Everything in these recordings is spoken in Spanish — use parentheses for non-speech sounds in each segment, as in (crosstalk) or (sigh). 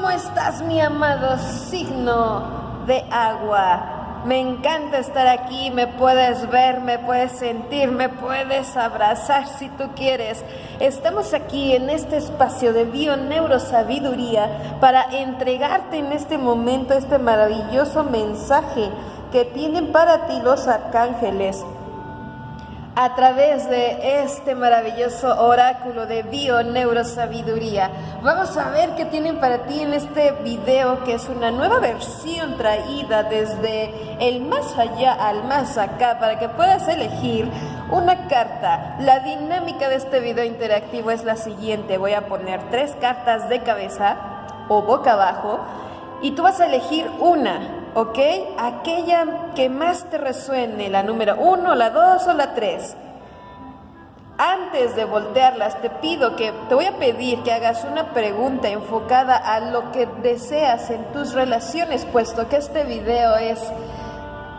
¿Cómo estás, mi amado signo de agua? Me encanta estar aquí, me puedes ver, me puedes sentir, me puedes abrazar si tú quieres. Estamos aquí en este espacio de bio-neurosabiduría para entregarte en este momento este maravilloso mensaje que tienen para ti los arcángeles a través de este maravilloso oráculo de bio neurosabiduría. Vamos a ver qué tienen para ti en este video que es una nueva versión traída desde el más allá al más acá para que puedas elegir una carta. La dinámica de este video interactivo es la siguiente. Voy a poner tres cartas de cabeza o boca abajo y tú vas a elegir una ¿ok? Aquella que más te resuene, la número uno, la dos o la tres. Antes de voltearlas, te pido que, te voy a pedir que hagas una pregunta enfocada a lo que deseas en tus relaciones, puesto que este video es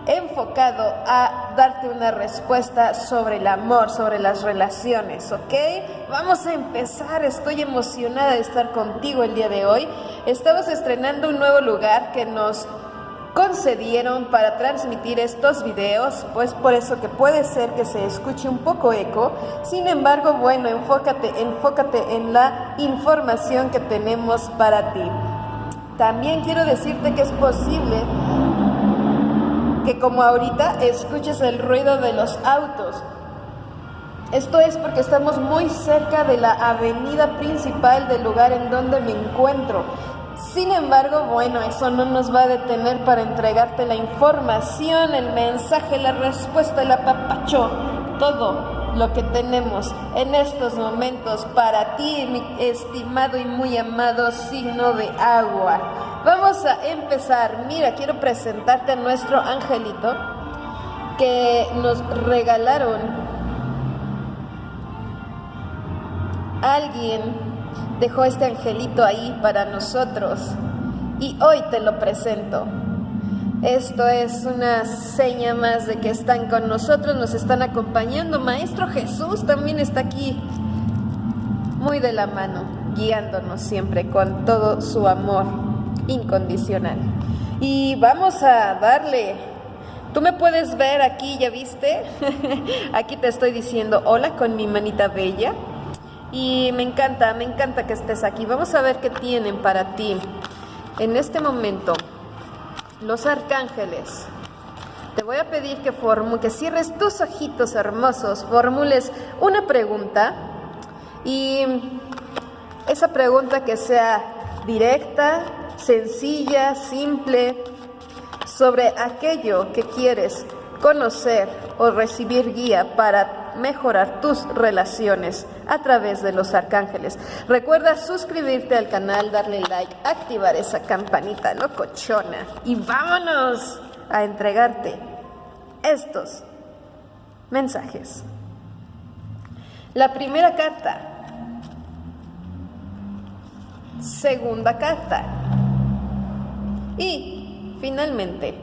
enfocado a darte una respuesta sobre el amor, sobre las relaciones, ¿ok? Vamos a empezar, estoy emocionada de estar contigo el día de hoy. Estamos estrenando un nuevo lugar que nos concedieron para transmitir estos videos, pues por eso que puede ser que se escuche un poco eco. Sin embargo, bueno, enfócate, enfócate en la información que tenemos para ti. También quiero decirte que es posible que como ahorita escuches el ruido de los autos. Esto es porque estamos muy cerca de la avenida principal del lugar en donde me encuentro. Sin embargo, bueno, eso no nos va a detener para entregarte la información, el mensaje, la respuesta, el apapacho, todo lo que tenemos en estos momentos para ti, mi estimado y muy amado signo de agua. Vamos a empezar. Mira, quiero presentarte a nuestro angelito que nos regalaron alguien dejó este angelito ahí para nosotros y hoy te lo presento. Esto es una seña más de que están con nosotros, nos están acompañando. Maestro Jesús también está aquí, muy de la mano, guiándonos siempre con todo su amor incondicional. Y vamos a darle Tú me puedes ver aquí, ¿ya viste? (laughs) aquí te estoy diciendo hola con mi manita bella. Y me encanta, me encanta que estés aquí. Vamos a ver qué tienen para ti. En este momento, los arcángeles. Te voy a pedir que, que cierres tus ojitos hermosos, formules una pregunta y esa pregunta que sea directa, sencilla, simple, sobre aquello que quieres conocer o recibir guía para mejorar tus relaciones a través de los arcángeles. Recuerda suscribirte al canal, darle like, activar esa campanita locochona y vámonos a entregarte estos mensajes. La primera carta. Segunda carta. Y finalmente,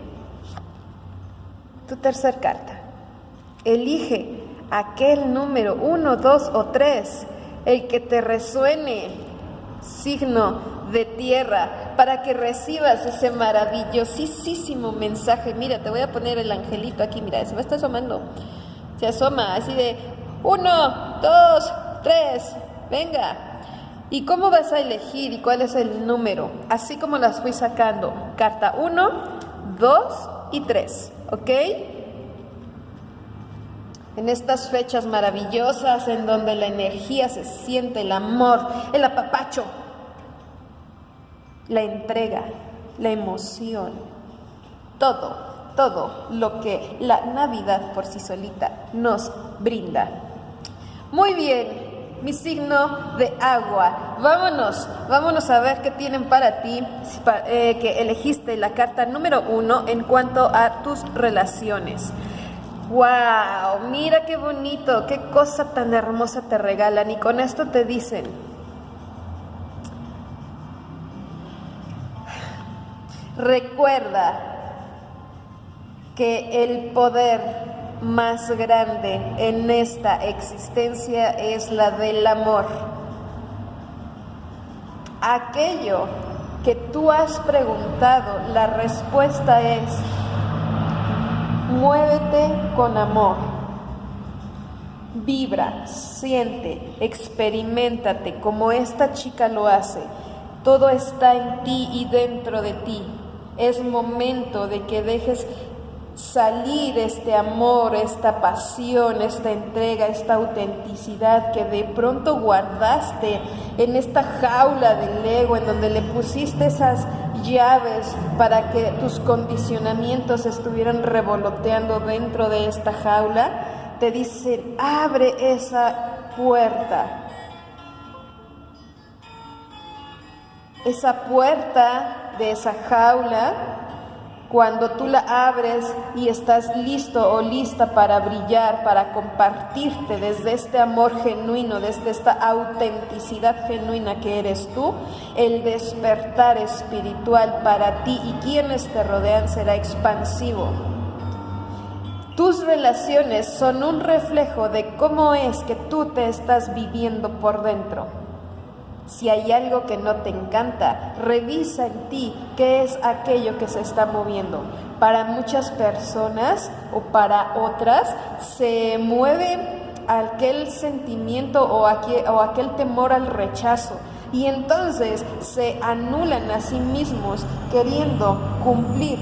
tu tercera carta. Elige aquel número, uno, dos o tres, el que te resuene, signo de tierra, para que recibas ese maravillosísimo mensaje. Mira, te voy a poner el angelito aquí, mira, se me está asomando. Se asoma así de uno, dos, tres, venga. ¿Y cómo vas a elegir y cuál es el número? Así como las fui sacando. Carta uno, dos y tres, ¿ok? En estas fechas maravillosas en donde la energía se siente, el amor, el apapacho, la entrega, la emoción, todo, todo lo que la Navidad por sí solita nos brinda. Muy bien, mi signo de agua. Vámonos, vámonos a ver qué tienen para ti, eh, que elegiste la carta número uno en cuanto a tus relaciones. ¡Wow! Mira qué bonito, qué cosa tan hermosa te regalan. Y con esto te dicen, recuerda que el poder más grande en esta existencia es la del amor. Aquello que tú has preguntado, la respuesta es, muévete con amor. Vibra, siente, experimentate como esta chica lo hace. Todo está en ti y dentro de ti. Es momento de que dejes salir este amor, esta pasión, esta entrega, esta autenticidad que de pronto guardaste en esta jaula del ego, en donde le pusiste esas llaves para que tus condicionamientos estuvieran revoloteando dentro de esta jaula, te dicen, abre esa puerta. Esa puerta de esa jaula cuando tú la abres y estás listo o lista para brillar, para compartirte desde este amor genuino, desde esta autenticidad genuina que eres tú, el despertar espiritual para ti y quienes te rodean será expansivo. Tus relaciones son un reflejo de cómo es que tú te estás viviendo por dentro. Si hay algo que no te encanta, revisa en ti qué es aquello que se está moviendo. Para muchas personas o para otras se mueve aquel sentimiento o aquel, temor al rechazo y entonces se anulan a sí mismos queriendo cumplir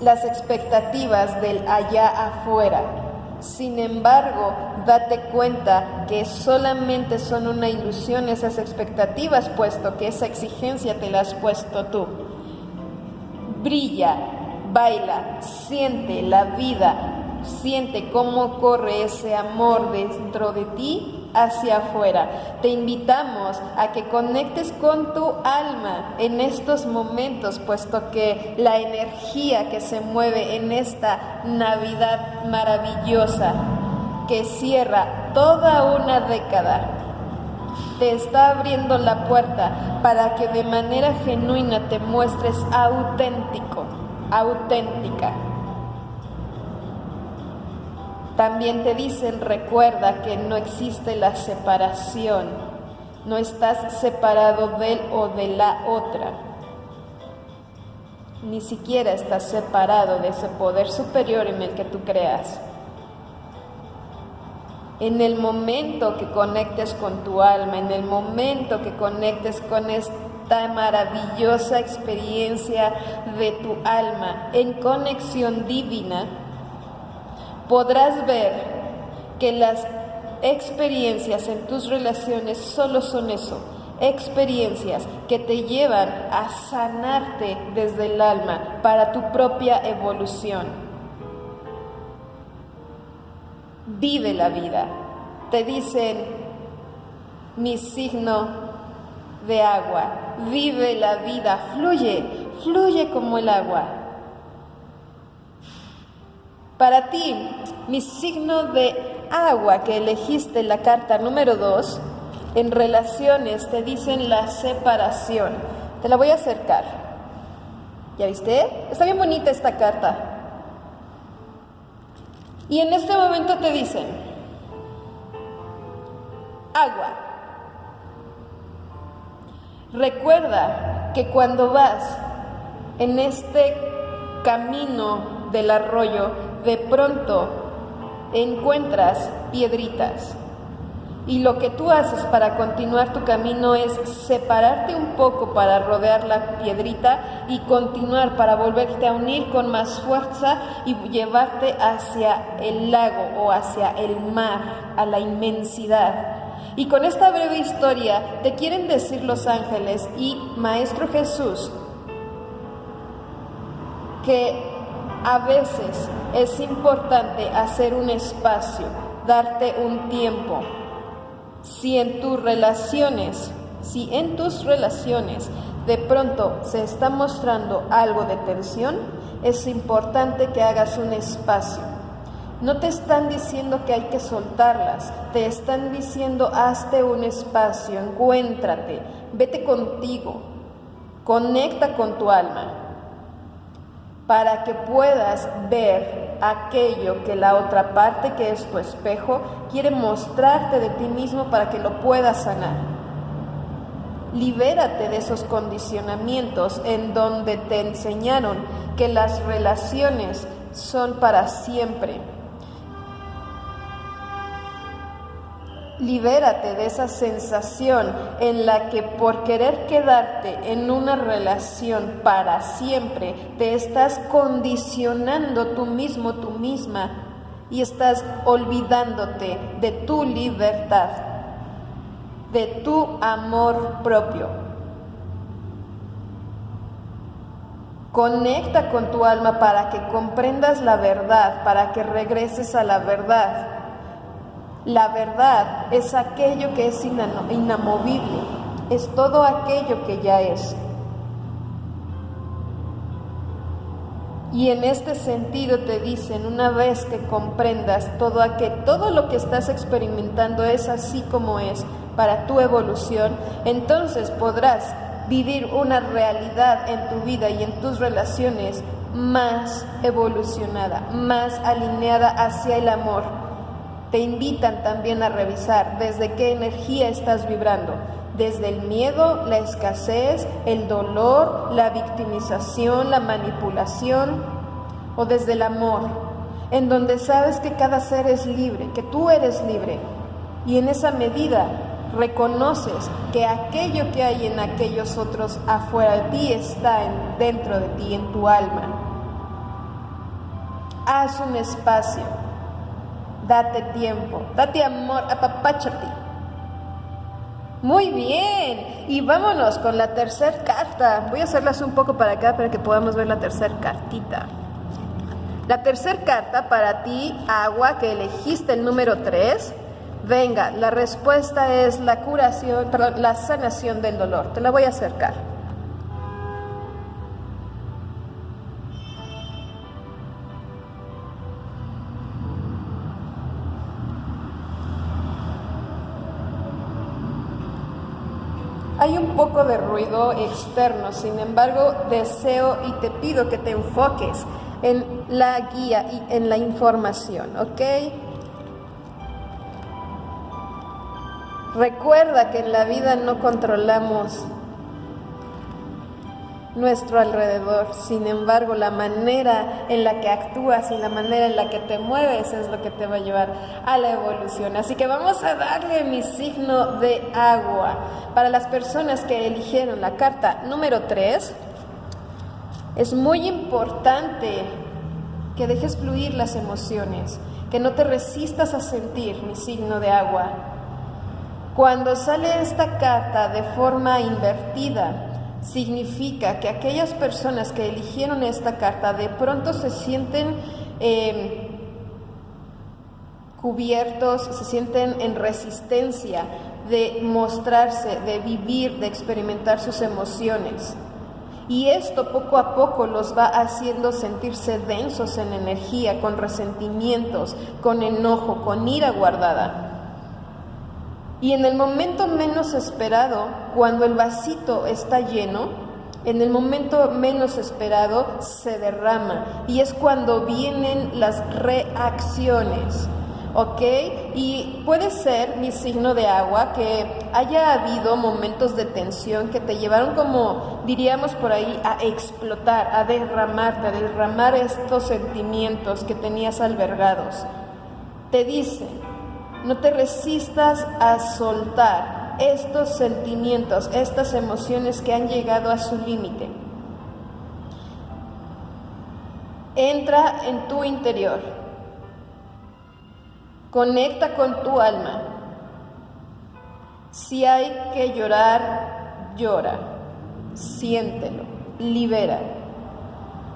las expectativas del allá afuera. Sin embargo, date cuenta que solamente son una ilusión esas expectativas, puesto que esa exigencia te la has puesto tú. Brilla, baila, siente la vida, siente cómo corre ese amor dentro de ti hacia afuera. Te invitamos a que conectes con tu alma en estos momentos, puesto que la energía que se mueve en esta Navidad maravillosa, que cierra toda una década, te está abriendo la puerta para que de manera genuina te muestres auténtico, auténtica. También te dicen, recuerda que no existe la separación, no estás separado de él o de la otra, ni siquiera estás separado de ese poder superior en el que tú creas. En el momento que conectes con tu alma, en el momento que conectes con esta maravillosa experiencia de tu alma en conexión divina, podrás ver que las experiencias en tus relaciones solo son eso, experiencias que te llevan a sanarte desde el alma para tu propia evolución. Vive la vida. Te dicen mi signo de agua. Vive la vida, fluye, fluye como el agua. Para ti, mi signo de agua que elegiste en la carta número 2, en relaciones te dicen la separación. Te la voy a acercar. ¿Ya viste? Está bien bonita esta carta. Y en este momento te dicen, agua. Recuerda que cuando vas en este camino del arroyo, de pronto encuentras piedritas. Y lo que tú haces para continuar tu camino es separarte un poco para rodear la piedrita y continuar para volverte a unir con más fuerza y llevarte hacia el lago o hacia el mar, a la inmensidad. Y con esta breve historia te quieren decir los ángeles y Maestro Jesús que a veces es importante hacer un espacio, darte un tiempo. Si en tus relaciones, si en tus relaciones de pronto se está mostrando algo de tensión, es importante que hagas un espacio. No te están diciendo que hay que soltarlas, te están diciendo hazte un espacio, encuéntrate, vete contigo, conecta con tu alma para que puedas ver aquello que la otra parte, que es tu espejo, quiere mostrarte de ti mismo para que lo puedas sanar. Libérate de esos condicionamientos en donde te enseñaron que las relaciones son para siempre. Libérate de esa sensación en la que por querer quedarte en una relación para siempre te estás condicionando tú mismo, tú misma, y estás olvidándote de tu libertad, de tu amor propio. Conecta con tu alma para que comprendas la verdad, para que regreses a la verdad. La verdad es aquello que es inamovible, es todo aquello que ya es. Y en este sentido te dicen, una vez que comprendas todo aquel, todo lo que estás experimentando es así como es para tu evolución, entonces podrás vivir una realidad en tu vida y en tus relaciones más evolucionada, más alineada hacia el amor te invitan también a revisar desde qué energía estás vibrando, desde el miedo, la escasez, el dolor, la victimización, la manipulación o desde el amor, en donde sabes que cada ser es libre, que tú eres libre y en esa medida reconoces que aquello que hay en aquellos otros afuera de ti está dentro de ti, en tu alma. Haz un espacio Date tiempo, date amor, apapáchate. Muy bien, y vámonos con la tercera carta. Voy a hacerlas un poco para acá para que podamos ver la tercera cartita. La tercera carta para ti, agua, que elegiste el número 3. Venga, la respuesta es la curación, perdón, la sanación del dolor. Te la voy a acercar. Hay un poco de ruido externo, sin embargo, deseo y te pido que te enfoques en la guía y en la información, ¿ok? Recuerda que en la vida no controlamos nuestro alrededor. Sin embargo, la manera en la que actúas y la manera en la que te mueves es lo que te va a llevar a la evolución. Así que vamos a darle mi signo de agua. Para las personas que eligieron la carta número 3, es muy importante que dejes fluir las emociones, que no te resistas a sentir mi signo de agua. Cuando sale esta carta de forma invertida, significa que aquellas personas que eligieron esta carta de pronto se sienten em, cubiertos, se sienten en resistencia de mostrarse, de vivir, de experimentar sus emociones. Y esto poco a poco los va haciendo sentirse densos en energía, con resentimientos, con enojo, con ira guardada. Y en el momento menos esperado, cuando el vasito está lleno, en el momento menos esperado se derrama y es cuando vienen las reacciones. ¿Ok? Y puede ser mi signo de agua que haya habido momentos de tensión que te llevaron como, diríamos por ahí, a explotar, a derramarte, a derramar estos sentimientos que tenías albergados. Te dice, no te resistas a soltar estos sentimientos, estas emociones que han llegado a su límite. Entra en tu interior. Conecta con tu alma. Si hay que llorar, llora. Siéntelo. Libera.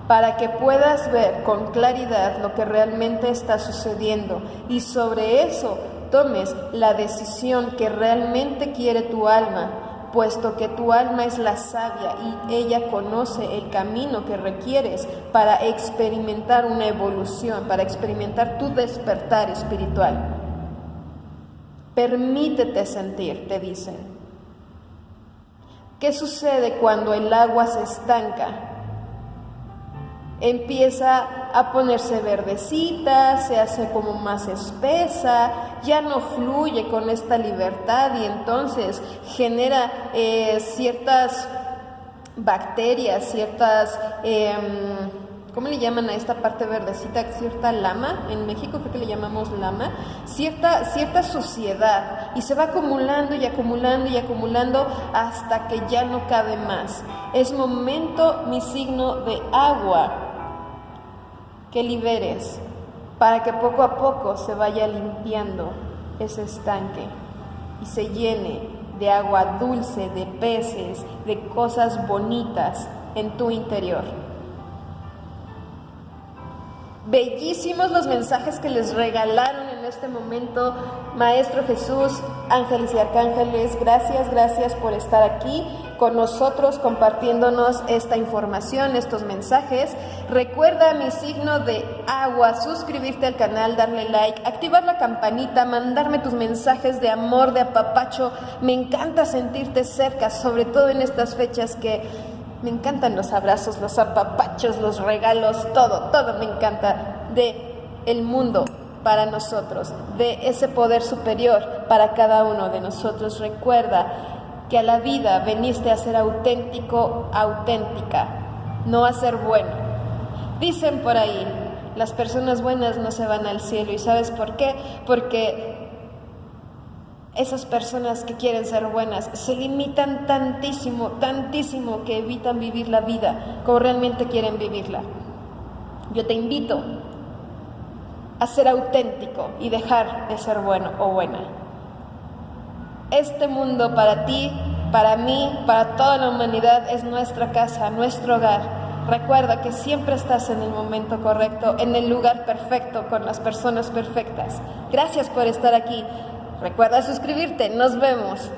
Para que puedas ver con claridad lo que realmente está sucediendo y sobre eso tomes la decisión que realmente quiere tu alma, puesto que tu alma es la sabia y ella conoce el camino que requieres para experimentar una evolución, para experimentar tu despertar espiritual. Permítete sentir, te dicen. ¿Qué sucede cuando el agua se estanca? Empieza a ponerse verdecita, se hace como más espesa, ya no fluye con esta libertad y entonces genera eh, ciertas bacterias, ciertas... Em, ¿cómo le llaman a esta parte verdecita? Cierta lama, en México creo que le llamamos lama, cierta, cierta suciedad y se va acumulando y acumulando y acumulando hasta que ya no cabe más. Es momento, mi signo de agua, que liberes para que poco a poco se vaya limpiando ese estanque y se llene de agua dulce, de peces, de cosas bonitas en tu interior. Bellísimos los mensajes que les regalaron en este momento, Maestro Jesús, ángeles y arcángeles. Gracias, gracias por estar aquí con nosotros compartiéndonos esta información, estos mensajes. Recuerda mi signo de agua, suscribirte al canal, darle like, activar la campanita, mandarme tus mensajes de amor, de apapacho. Me encanta sentirte cerca, sobre todo en estas fechas que me encantan los abrazos, los apapachos, los regalos, todo, todo me encanta de el mundo para nosotros, de ese poder superior para cada uno de nosotros. Recuerda que a la vida veniste a ser auténtico, auténtica, no a ser bueno. Dicen por ahí, las personas buenas no se van al cielo. ¿Y sabes por qué? Porque esas personas que quieren ser buenas se limitan tantísimo, tantísimo que evitan vivir la vida como realmente quieren vivirla. Yo te invito a ser auténtico y dejar de ser bueno o buena. Este mundo para ti, para mí, para toda la humanidad es nuestra casa, nuestro hogar. Recuerda que siempre estás en el momento correcto, en el lugar perfecto, con las personas perfectas. Gracias por estar aquí. Recuerda suscribirte. Nos vemos.